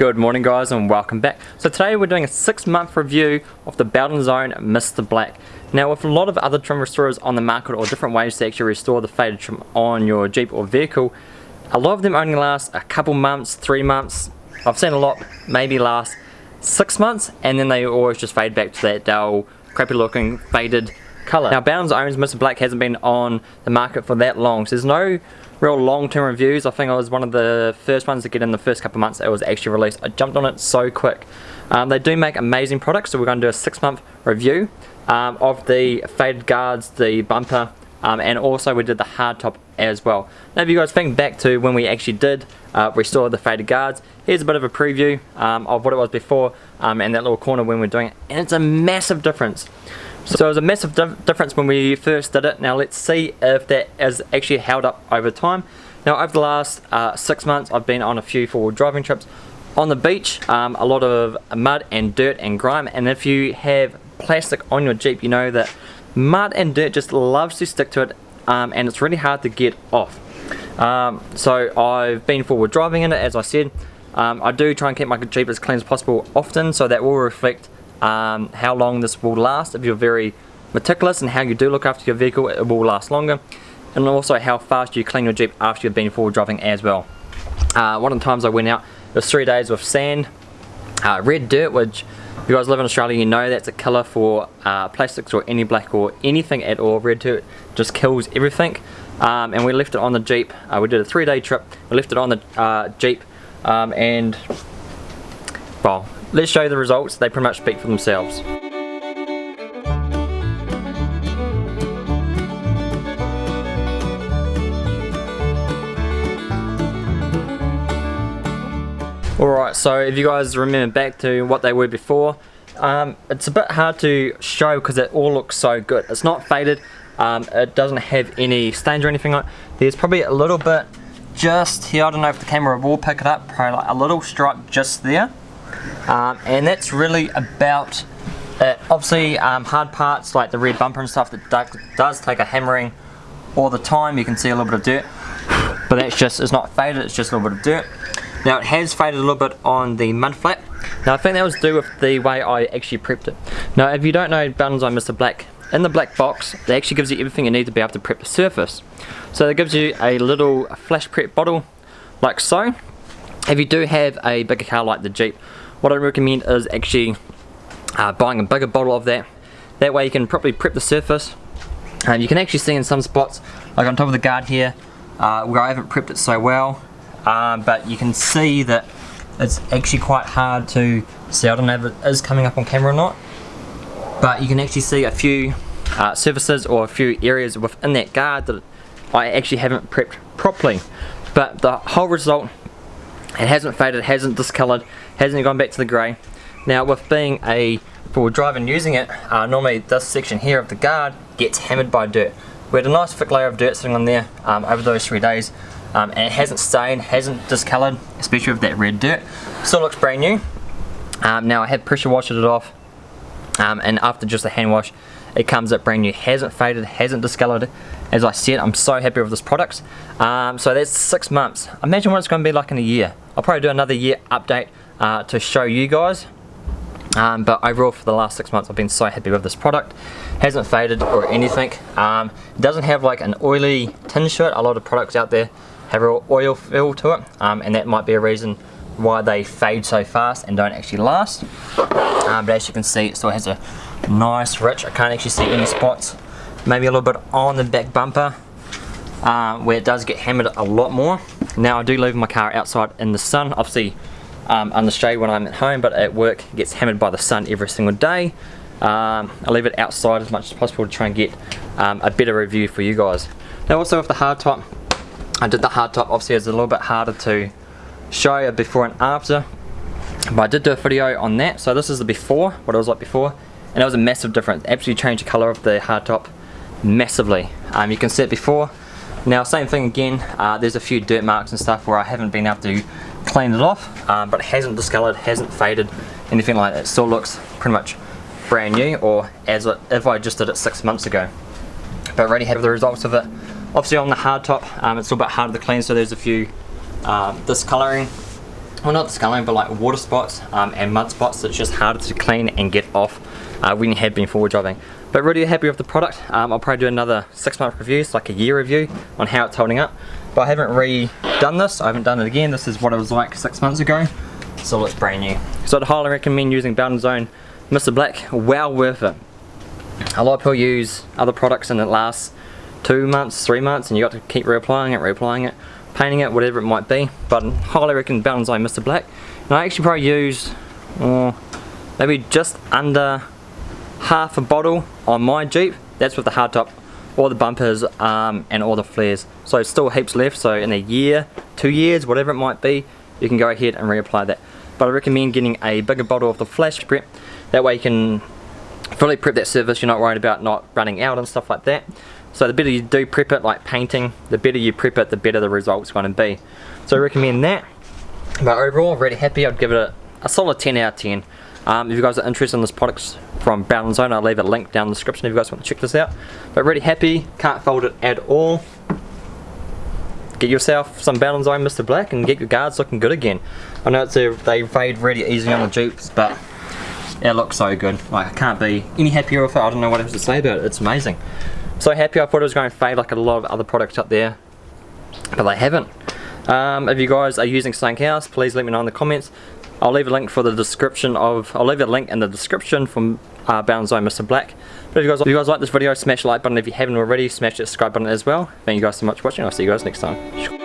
Good morning guys and welcome back. So today we're doing a six month review of the Bowden's Own Mr. Black. Now with a lot of other trim restorers on the market or different ways to actually restore the faded trim on your Jeep or vehicle, a lot of them only last a couple months, three months. I've seen a lot maybe last six months and then they always just fade back to that dull, crappy looking, faded colour. Now Bowden's Own's Mr. Black hasn't been on the market for that long so there's no real long-term reviews. I think I was one of the first ones to get in the first couple of months it was actually released. I jumped on it so quick. Um, they do make amazing products, so we're going to do a six-month review um, of the faded guards, the bumper, um, and also we did the hardtop as well. Now if you guys think back to when we actually did uh, restore the faded guards, here's a bit of a preview um, of what it was before um, and that little corner when we're doing it, and it's a massive difference. So it was a massive difference when we first did it. Now let's see if that is actually held up over time. Now over the last uh, six months I've been on a few four-wheel driving trips on the beach, um, a lot of mud and dirt and grime and if you have plastic on your Jeep you know that mud and dirt just loves to stick to it um, and it's really hard to get off. Um, so I've been four-wheel driving in it as I said. Um, I do try and keep my Jeep as clean as possible often so that will reflect um, how long this will last. If you're very meticulous and how you do look after your vehicle, it will last longer. And also how fast you clean your Jeep after you've been four-wheel driving as well. Uh, one of the times I went out, it was three days with sand, uh, red dirt, which if you guys live in Australia, you know that's a killer for uh, plastics or any black or anything at all. Red dirt just kills everything. Um, and we left it on the Jeep. Uh, we did a three day trip. We left it on the uh, Jeep um, and well, Let's show you the results, they pretty much speak for themselves. Alright, so if you guys remember back to what they were before, um, it's a bit hard to show because it all looks so good. It's not faded, um, it doesn't have any stains or anything like There's probably a little bit just here, I don't know if the camera will pick it up, probably like a little stripe just there um, and that's really about it. Obviously um, hard parts like the red bumper and stuff that does take a hammering all the time. You can see a little bit of dirt but that's just it's not faded it's just a little bit of dirt. Now it has faded a little bit on the mud flap. Now I think that was due with the way I actually prepped it. Now if you don't know Zone Mr. Black. In the black box it actually gives you everything you need to be able to prep the surface. So it gives you a little flash prep bottle like so. If you do have a bigger car like the Jeep what I recommend is actually uh, buying a bigger bottle of that. That way you can properly prep the surface. And you can actually see in some spots, like on top of the guard here, uh, where I haven't prepped it so well, um, but you can see that it's actually quite hard to see. I don't know if it is coming up on camera or not, but you can actually see a few uh, surfaces or a few areas within that guard that I actually haven't prepped properly. But the whole result it hasn't faded, hasn't discoloured, hasn't gone back to the grey. Now with being a four-wheel drive and using it, uh, normally this section here of the guard gets hammered by dirt. We had a nice thick layer of dirt sitting on there um, over those three days um, and it hasn't stained, hasn't discoloured, especially with that red dirt. Still looks brand new. Um, now I have pressure washed it off um, and after just a hand wash it comes up brand new, hasn't faded, hasn't discoloured. As I said, I'm so happy with this product. Um, so that's six months. Imagine what it's going to be like in a year. I'll probably do another year update uh, to show you guys. Um, but overall for the last six months I've been so happy with this product. Hasn't faded or anything. Um, it doesn't have like an oily tinge to it. A lot of products out there have a oil feel to it um, and that might be a reason why they fade so fast and don't actually last. Um, but as you can see it still has a nice rich, I can't actually see any spots. Maybe a little bit on the back bumper uh, where it does get hammered a lot more. Now I do leave my car outside in the sun, obviously um, the shade when I'm at home, but at work it gets hammered by the sun every single day. Um, I leave it outside as much as possible to try and get um, a better review for you guys. Now also with the hardtop, I did the hardtop, obviously it's a little bit harder to show you before and after, but I did do a video on that. So this is the before, what it was like before, and it was a massive difference. Absolutely changed the colour of the hardtop massively. Um, you can see it before, now same thing again, uh, there's a few dirt marks and stuff where I haven't been able to clean it off, um, but it hasn't discoloured, hasn't faded, anything like that. It still looks pretty much brand new, or as it, if I just did it six months ago. But really happy with the results of it. Obviously on the hard top, um, it's a bit harder to clean, so there's a few uh, discolouring well not discoloring but like water spots um, and mud spots that's just harder to clean and get off uh, when you have been four-wheel driving but really happy with the product um, I'll probably do another six month review so like a year review on how it's holding up but I haven't redone this I haven't done it again this is what it was like six months ago so it's brand new so I'd highly recommend using Bowden's Own Mr. Black well worth it a lot of people use other products and it lasts two months, three months and you got to keep reapplying it, reapplying it, painting it, whatever it might be. But I highly recommend Bowden's Own Mr. Black. And I actually probably use uh, maybe just under half a bottle on my Jeep. That's with the hardtop, all the bumpers um, and all the flares. So still heaps left, so in a year, two years, whatever it might be, you can go ahead and reapply that. But I recommend getting a bigger bottle of the flash prep. That way you can fully prep that surface, you're not worried about not running out and stuff like that. So the better you do prep it, like painting, the better you prep it, the better the result's going to be. So I recommend that. But overall, really happy. I'd give it a, a solid 10 out of 10. Um, if you guys are interested in this product from Bowden's Own, I'll leave a link down in the description if you guys want to check this out. But really happy, can't fold it at all. Get yourself some Bowden's Own Mr. Black and get your guards looking good again. I know it's a, they fade really easy on the Jeeps, but it looks so good. Like I can't be any happier with it. I don't know what else to say about it. It's amazing. So happy I thought it was going to fade like a lot of other products up there, but they haven't. Um, if you guys are using something else, please let me know in the comments. I'll leave a link for the description of, I'll leave a link in the description from uh, Bowden's Own Mr. Black. But if you, guys, if you guys like this video, smash the like button. If you haven't already, smash the subscribe button as well. Thank you guys so much for watching. I'll see you guys next time.